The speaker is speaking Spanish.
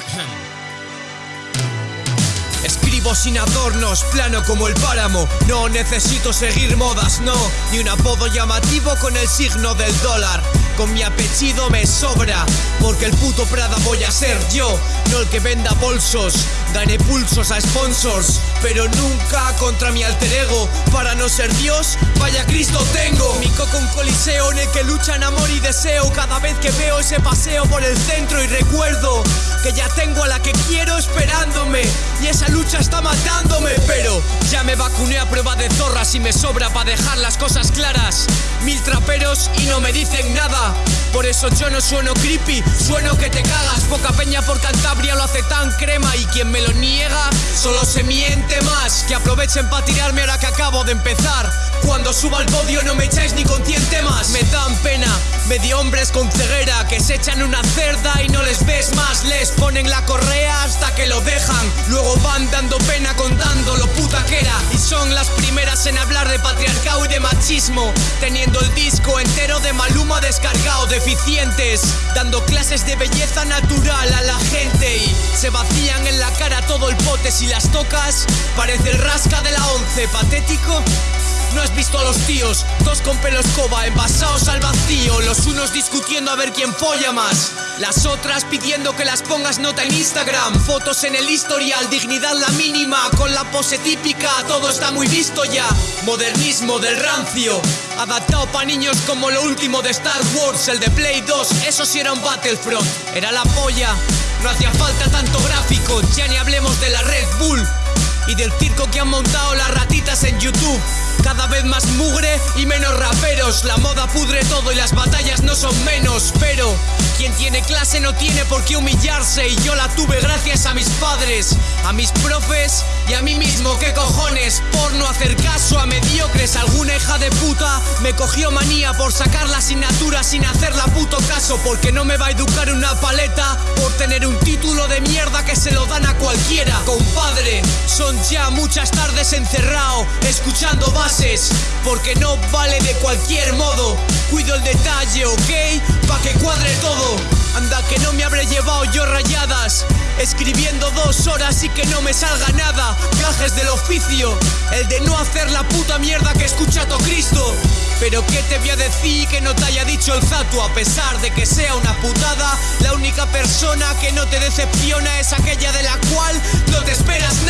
question. Escribo sin adornos, plano como el páramo. No necesito seguir modas, no. Ni un apodo llamativo con el signo del dólar. Con mi apellido me sobra, porque el puto Prada voy a ser yo, no el que venda bolsos. Gané pulsos a sponsors, pero nunca contra mi alter ego. Para no ser Dios, vaya Cristo tengo. Mi coco un coliseo en el que luchan amor y deseo. Cada vez que veo ese paseo por el centro y recuerdo que ya tengo a la que quiero esperándome. Y esa lucha está matándome, pero ya me vacuné a prueba de zorras y me sobra para dejar las cosas claras. Mil traperos y no me dicen nada. Por eso yo no sueno creepy, sueno que te cagas. Poca peña por Cantabria lo hace tan crema y quien me lo niega solo se miente más. Que aprovechen para tirarme ahora que acabo de empezar. Cuando suba al podio no me echáis ni consciente más. Me dan pena, medio hombres con ceguera que se echan una cerda y no les ves más. Les ponen la correa hasta que lo dejan. Luego van dando pena contando lo puta que era. Y son las primeras en hablar de patriarcado y de machismo. Teniendo el disco entero de Maluma descargado, deficientes. Dando clases de belleza natural a la gente. Y se vacían en la cara todo el pote si las tocas. Parece el rasca de la once, patético. No has visto a los tíos, dos con pelo escoba, envasados al vacío, los unos discutiendo a ver quién folla más, las otras pidiendo que las pongas nota en Instagram, fotos en el historial, dignidad la mínima, con la pose típica, todo está muy visto ya, modernismo del rancio, adaptado pa' niños como lo último de Star Wars, el de Play 2, eso sí era un Battlefront, era la polla, no hacía falta tanto gráfico, ya ni hablemos de la Red Bull y del circo que han montado las ratitas en YouTube. Cada vez más mugre y menos raperos. La moda pudre todo y las batallas no son menos. Pero quien tiene clase no tiene por qué humillarse. Y yo la tuve gracias a mis padres, a mis profes y a mí mismo. ¿Qué cojones? Por no hacer caso a mediocres. Alguna hija de puta me cogió manía por sacar la asignatura sin hacerla puto caso. Porque no me va a educar una paleta por tener cualquiera. Compadre, son ya muchas tardes encerrado, escuchando bases, porque no vale de cualquier modo. Cuido el detalle, ok, pa' que cuadre todo. Escribiendo dos horas y que no me salga nada. Gajes del oficio, el de no hacer la puta mierda que escucha todo Cristo. Pero qué te voy a decir que no te haya dicho el Zatu A pesar de que sea una putada La única persona que no te decepciona Es aquella de la cual no te esperas nada